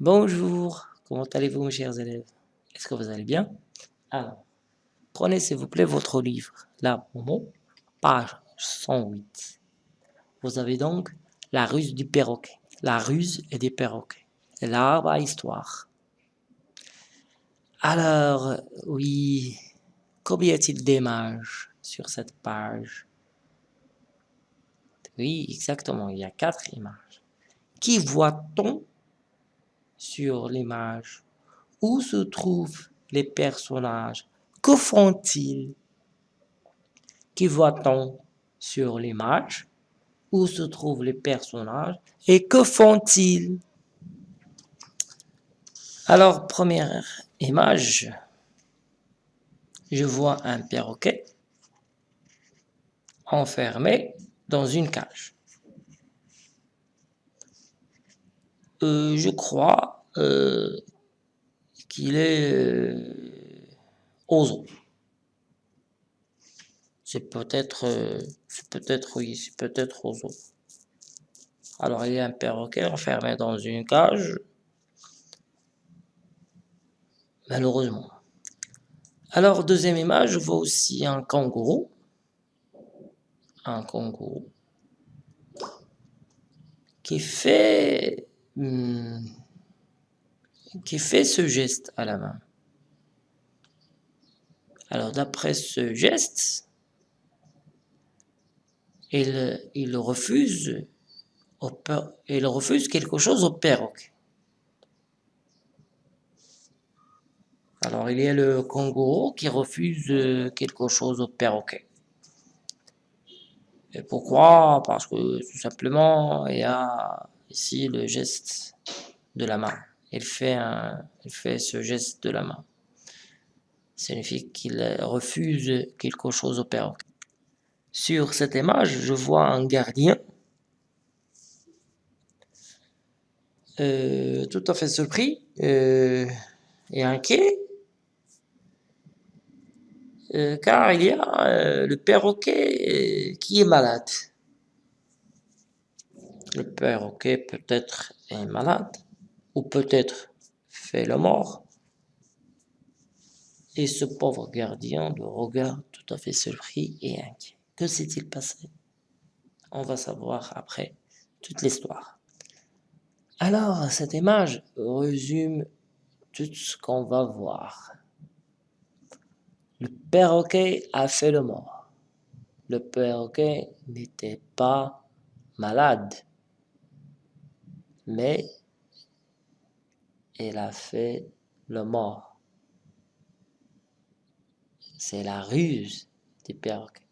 Bonjour, comment allez-vous mes chers élèves? Est-ce que vous allez bien? Alors, prenez s'il vous plaît votre livre, là, Momo, page 108. Vous avez donc la ruse du perroquet, la ruse et des perroquets, l'arbre à histoire. Alors, oui, combien y a-t-il d'images sur cette page? Oui, exactement, il y a quatre images. Qui voit-on sur l'image. Où se trouvent les personnages? Que font-ils? Qui voit-on sur l'image? Où se trouvent les personnages? Et que font-ils? Alors, première image, je vois un perroquet enfermé dans une cage. Euh, je crois euh, qu'il est euh. C'est peut-être, c'est peut-être, oui, c'est peut-être eaux. Alors, il y a un perroquet enfermé dans une cage. Malheureusement. Alors, deuxième image, je vois aussi un kangourou. Un kangourou. Qui fait Hmm. qui fait ce geste à la main. Alors d'après ce geste, il, il, refuse, il refuse quelque chose au perroquet. Alors il y a le kangourou qui refuse quelque chose au perroquet. Et pourquoi? Parce que tout simplement, il y a Ici, le geste de la main. Il fait, ce geste de la main. Ça signifie qu'il refuse quelque chose au perroquet. Sur cette image, je vois un gardien euh, tout à fait surpris euh, et inquiet euh, car il y a le perroquet qui est malade. Le perroquet peut-être est malade, ou peut-être fait le mort. Et ce pauvre gardien le regarde tout à fait surpris et inquiet. Que s'est-il passé? On va savoir après toute l'histoire. Alors, cette image résume tout ce qu'on va voir. Le perroquet a fait le mort. Le perroquet n'était pas malade mais elle a fait le mort. C'est la ruse du perroquet.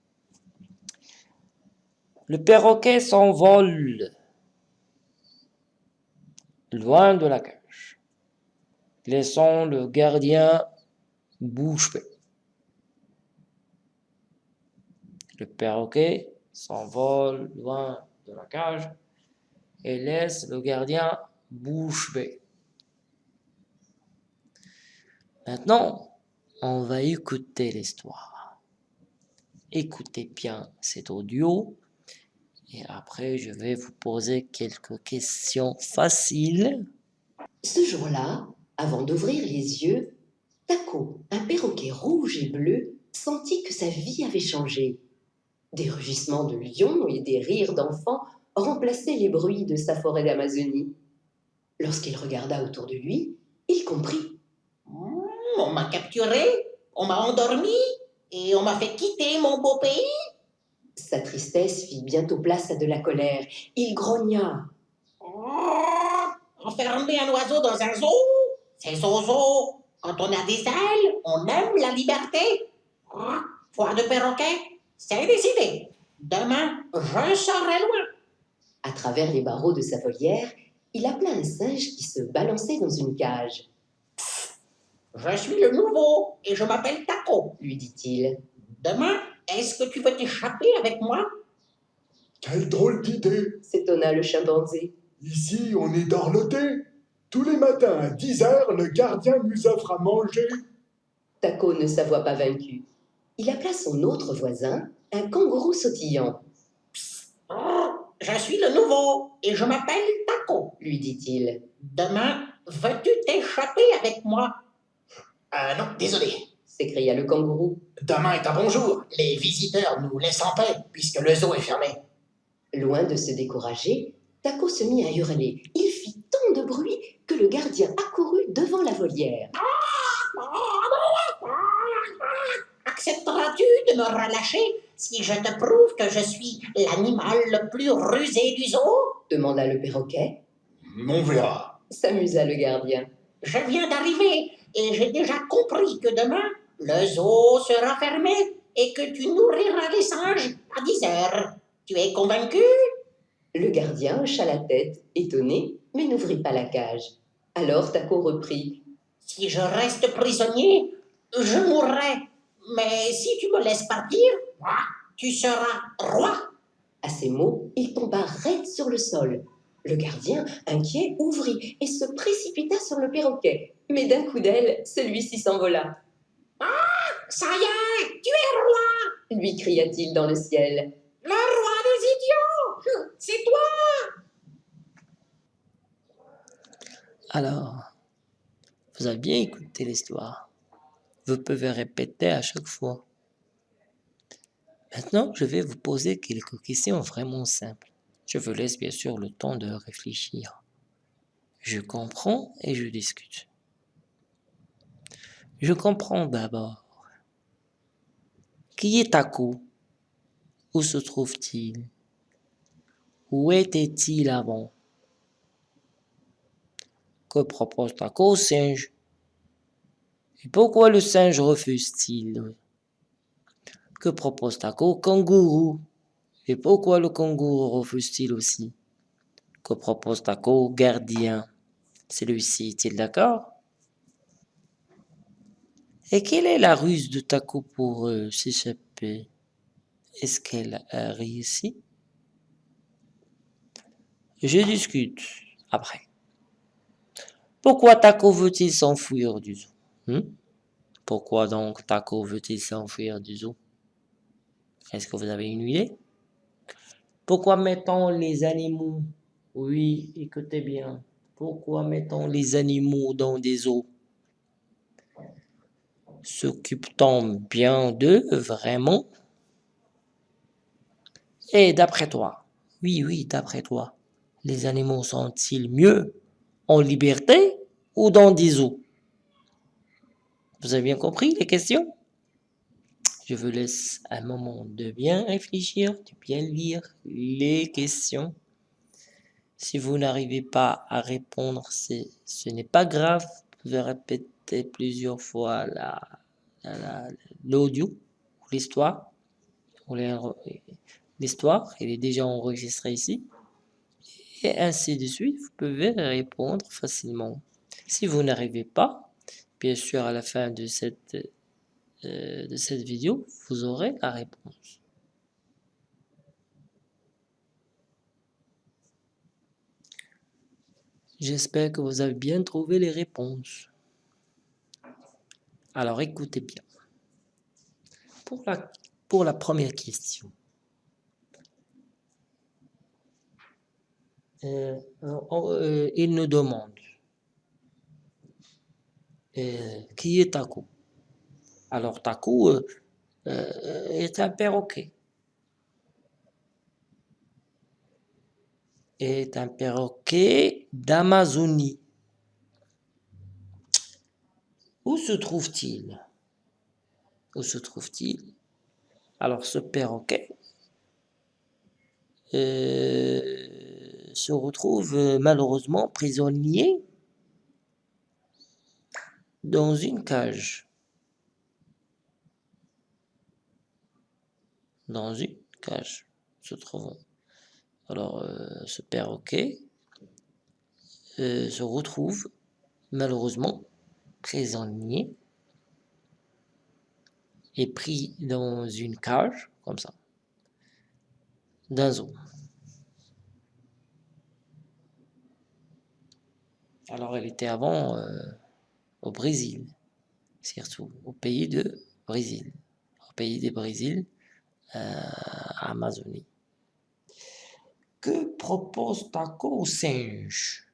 Le perroquet s'envole loin de la cage, laissant le gardien bouche. Le perroquet s'envole loin de la cage, et laisse le gardien bouche bée. Maintenant, on va écouter l'histoire. Écoutez bien cet audio et après je vais vous poser quelques questions faciles. Ce jour-là, avant d'ouvrir les yeux, Taco, un perroquet rouge et bleu, sentit que sa vie avait changé. Des rugissements de lions et des rires d'enfants remplaçait les bruits de sa forêt d'Amazonie. Lorsqu'il regarda autour de lui, il comprit. Hmm, on m'a capturé, on m'a endormi et on m'a fait quitter mon beau pays. Sa tristesse fit bientôt place à de la colère. Il grogna. Oh, enfermer un oiseau dans un zoo, c'est zozo. Quand on a des ailes, on aime la liberté. Oh, de perroquet, c'est décidé. Demain, je serai loin. À travers les barreaux de sa volière, il appela un singe qui se balançait dans une cage. Je suis le nouveau et je m'appelle Taco, lui dit-il. Demain, est-ce que tu veux t'échapper avec moi? Quelle drôle d'idée s'étonna le chimpanzé. Ici, on est dorloté. Tous les matins à 10 heures, le gardien nous offre à manger. Taco ne s'avoua pas vaincu. Il appela son autre voisin, un kangourou sautillant. Je suis le nouveau et je m'appelle Taco, lui dit-il. Demain, Veux-tu t'échapper avec moi? Euh, non, désolé. s'écria le kangourou. Demain est un bon jour. Les visiteurs nous laissent en paix, puisque le zoo est fermé. Loin de se décourager, Taco se mit à hurler. Il fit tant de bruit que le gardien accourut devant la volière. Accepteras-tu de me relâcher? Si je te prouve que je suis l'animal le plus rusé du zoo? demanda le perroquet. On verra. S'amusa le gardien. Je viens d'arriver et j'ai déjà compris que demain, le zoo sera fermé et que tu nourriras les singes à 10 heures. Tu es convaincu? Le gardien hocha la tête, étonné, mais n'ouvrit pas la cage. Alors Taco reprit. Si je reste prisonnier, je mourrai. Mais si tu me laisses partir, tu seras roi. À ces mots, il tomba raide sur le sol. Le gardien, inquiet, ouvrit et se précipita sur le perroquet. Mais d'un coup d'aile, celui-ci s'envola. Ça y est, tu es roi, Lui cria-t-il dans le ciel. le roi des idiots. C'est toi. Alors, vous avez bien écouté l'histoire. Vous pouvez répéter à chaque fois. Maintenant, je vais vous poser quelques questions vraiment simples. Je vous laisse bien sûr le temps de réfléchir. Je comprends et je discute. Je comprends d'abord. Qui est Taco Où se trouve-t-il? Où était-il avant? Que propose Taco au singe? Et pourquoi le singe refuse-t-il? Que propose Taco kangourou. Et pourquoi le kangourou refuse-t-il aussi? Que propose Taco gardien? Celui-ci est-il d'accord? Et quelle est la ruse de Taco pour euh, s'échapper? Est-ce qu'elle a réussi? Je discute après. Pourquoi Taco veut-il s'enfuir du zoo? Hmm? Pourquoi donc Taco veut-il s'enfuir du zoo? Est-ce que vous avez une idée? Pourquoi mettons les animaux? Oui, écoutez bien. Pourquoi mettons les animaux dans des eaux? S'occupe-t-on bien d'eux, vraiment? Et d'après toi? Oui, oui, d'après toi. Les animaux sont-ils mieux en liberté ou dans des eaux? Vous avez bien compris les questions? Je vous laisse un moment de bien réfléchir, de bien lire les questions. Si vous n'arrivez pas à répondre, ce n'est pas grave. Vous pouvez répéter plusieurs fois la- la- la- l'audio ou l'histoire. L'histoire, est déjà enregistrée ici et ainsi de suite, vous pouvez répondre facilement. Si vous n'arrivez pas, bien sûr, à la fin de cette, de cette vidéo, vous aurez la réponse. J'espère que vous avez bien trouvé les réponses. Alors écoutez bien. Pour la, pour la première question, Euh, euh, il nous demande euh, qui est Taco? Alors euh, euh, est un perroquet. Est un perroquet d'Amazonie. Où se trouve-t-il? Où se trouve-t-il? Alors ce perroquet euh, se retrouve malheureusement prisonnier dans une cage. Dans une cage se trouvant. Alors, euh, ce perroquet euh, se retrouve malheureusement prisonnier et pris dans une cage, comme ça, d'un zoo. Alors, elle était avant euh, au Brésil, surtout au pays de Brésil, au pays des Brésil, euh, Amazonie. Que propose Taco au singe?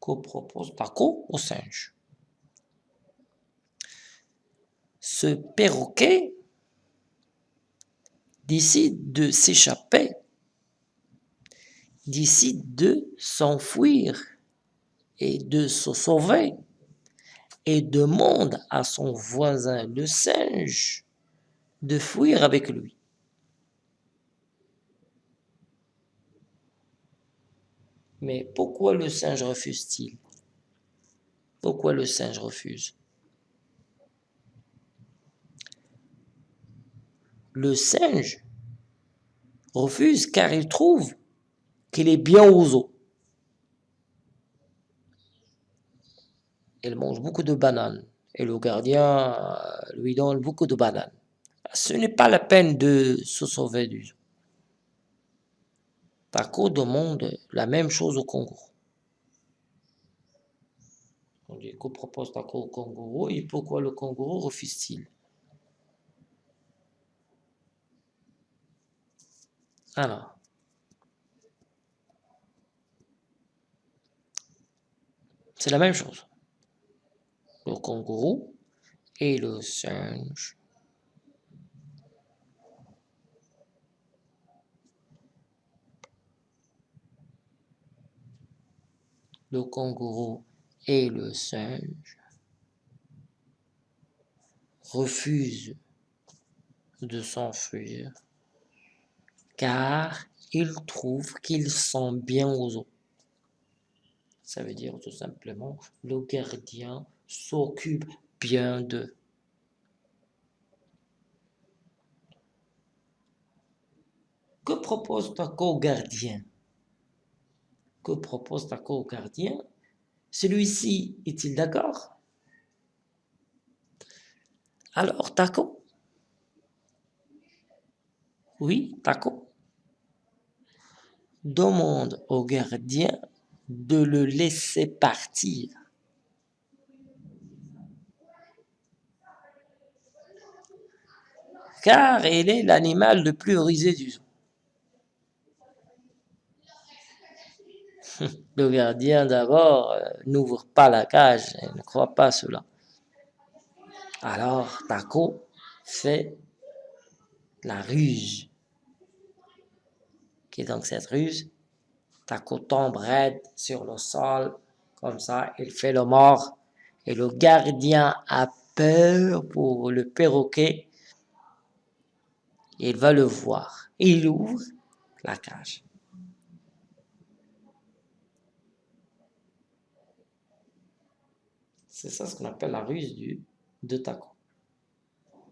Que propose Taco au singe? Ce perroquet décide de s'échapper, décide de s'enfuir et de se sauver et demande à son voisin le singe de fuir avec lui. Mais pourquoi le singe refuse-t-il? Pourquoi le singe refuse? Le singe refuse car il trouve qu'il est bien aux eaux. Il mange beaucoup de bananes et le gardien euh, lui donne beaucoup de bananes. Ce n'est pas la peine de se sauver du zoo. Taco demande la même chose au kangourou. On dit que propose Taco au kangourou et pourquoi le kangourou refuse-t-il? Alors, c'est la même chose. Le kangourou et le singe le kangourou et le singe refusent de s'enfuir car ils trouvent qu'ils sont bien aux eaux. Ça veut dire tout simplement le gardien s'occupe bien d'eux. Que propose ta co-gardien Propose ta co-gardien Celui-ci est-il d'accord? Alors, Taco? Oui, Taco demande au gardien de le laisser partir. Car il est l'animal le plus rusé du zoo. Le gardien d'abord euh, n'ouvre pas la cage, il ne croit pas cela. Alors Taco fait la ruse. Qui est donc cette ruse? Taco tombe raide sur le sol, comme ça, il fait le mort. Et le gardien a peur pour le perroquet. Il va le voir. Il ouvre la cage. C'est ça ce qu'on appelle la ruse du, de Taco.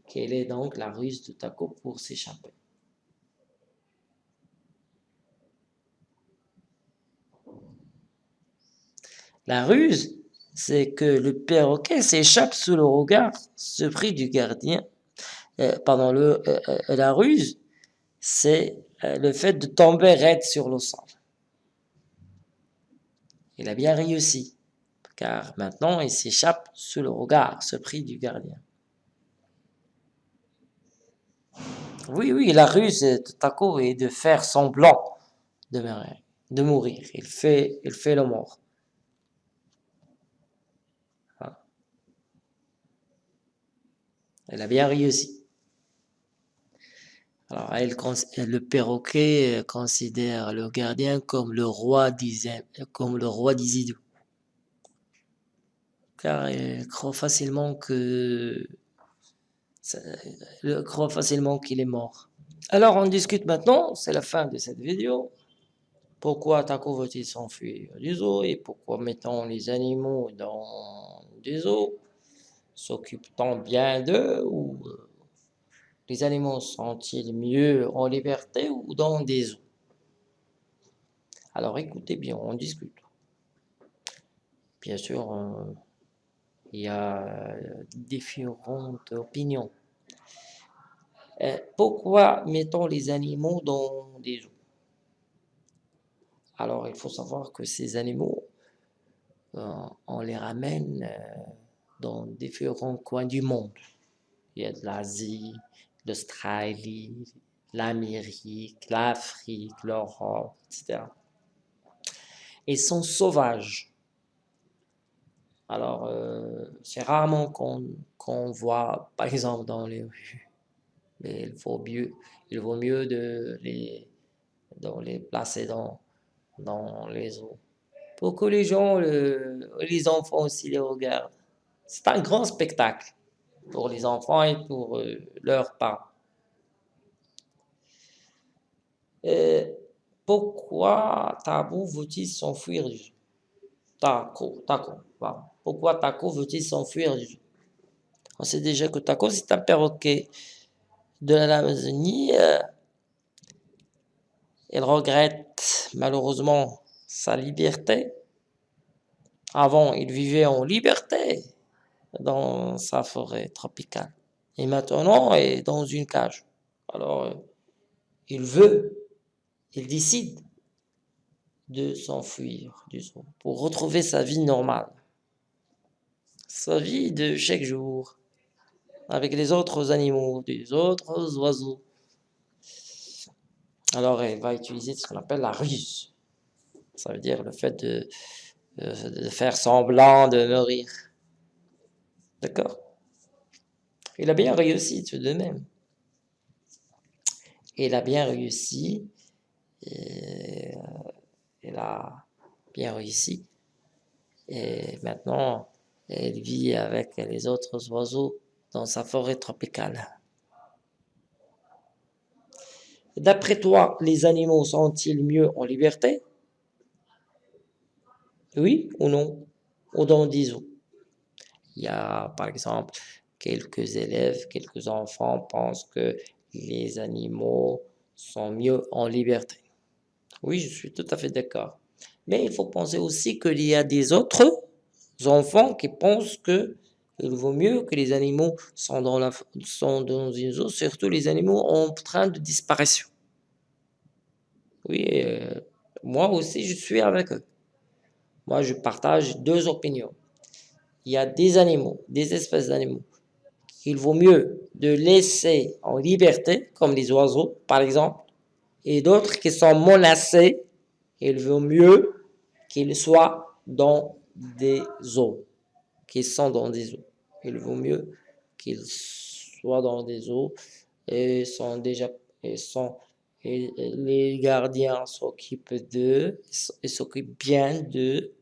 Quelle est donc la ruse de Taco pour s'échapper? La ruse, c'est que le perroquet s'échappe sous le regard surpris du gardien. Euh, euh, euh, la ruse, c'est le fait de tomber raide sur le sol. Il a bien réussi, car maintenant il s'échappe sous le regard surpris du gardien. Oui, oui, la ruse de Taco est de faire semblant de mourir. Il, fait, il fait le mort. Elle a bien réussi. Alors, le perroquet considère le gardien comme le roi comme le roi d'Isidou. Car il croit facilement que qu'il est mort. Alors on discute maintenant, c'est la fin de cette vidéo. Pourquoi Taco veut-il s'enfuir du zoo et pourquoi mettons les animaux dans des eaux S'occupe-t-on bien d'eux ou euh, les animaux sont-ils mieux en liberté ou dans des eaux Alors écoutez bien, on discute. Bien sûr, euh, il y a euh, différentes opinions. pourquoi mettons les animaux dans des eaux? Alors il faut savoir que ces animaux, on les ramène dans différents coins du monde. Il y a de l'Asie, l'Australie, l'Amérique, l'Afrique, l'Europe, etc. Ils sont sauvages. Alors, euh, c'est rarement qu'on voit, par exemple, dans les rues. Mais il vaut mieux, il vaut mieux de les, de les placer dans, dans les eaux. Pour que les gens, les enfants aussi les regardent. C'est un grand spectacle pour les enfants et pour euh, leurs parents. Et pourquoi Tabou veut-il s'enfuir? Du Taco, Taco, Pourquoi Taco veut-il s'enfuir du On sait déjà que Taco, c'est un perroquet de l'Amazonie. Euh, il regrette malheureusement sa liberté. Avant, il vivait en liberté dans sa forêt tropicale. Et maintenant, il est dans une cage. Alors, euh, il veut, il décide de s'enfuir du zoo pour retrouver sa vie normale. Sa vie de chaque jour, avec les autres animaux, les autres oiseaux. Alors, il va utiliser ce qu'on appelle la ruse. Ça veut dire le fait de, de faire semblant de mourir. D'accord? Il a bien réussi tout de même. Il a bien réussi. Et, il a bien réussi. Et maintenant, il vit avec les autres oiseaux dans sa forêt tropicale. D'après toi, les animaux sont-ils mieux en liberté? Oui ou non? Ou dans des zoos il y a, par exemple, quelques élèves, quelques enfants pensent que les animaux sont mieux en liberté. Oui, je suis tout à fait d'accord. Mais il faut penser aussi qu'il y a des autres enfants qui pensent que il vaut mieux que les animaux sont dans, la, sont dans une zone, surtout les animaux en train de disparition. Oui, euh, moi aussi je suis avec eux. Moi je partage deux opinions il y a des animaux, des espèces d'animaux, qu'il vaut mieux de laisser en liberté, comme les oiseaux par exemple, et d'autres qui sont menacés, il vaut mieux qu'ils soient dans des eaux, qu'ils sont dans des eaux. Il vaut mieux qu'ils soient dans des eaux et sont déjà et sont les gardiens s'occupent d'eux, ils s'occupent bien d'eux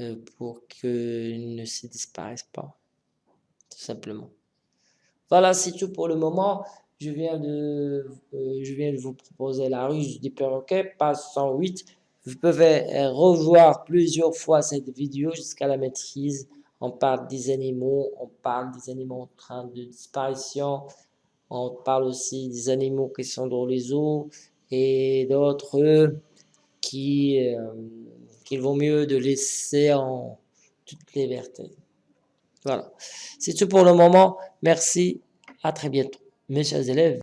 euh, pour qu'ils ne se disparaissent pas, tout simplement. Voilà, c'est tout pour le moment. Je viens de, euh, je viens de vous proposer la ruse des perroquets, page 108. Vous pouvez revoir plusieurs fois cette vidéo jusqu'à la maîtrise. On parle des animaux, on parle des animaux en train de disparition, on parle aussi des animaux qui sont dans les eaux et d'autres qui... Euh, qu'il vaut mieux de laisser en toute liberté. Voilà. C'est tout pour le moment. Merci. À très bientôt. Mes chers élèves.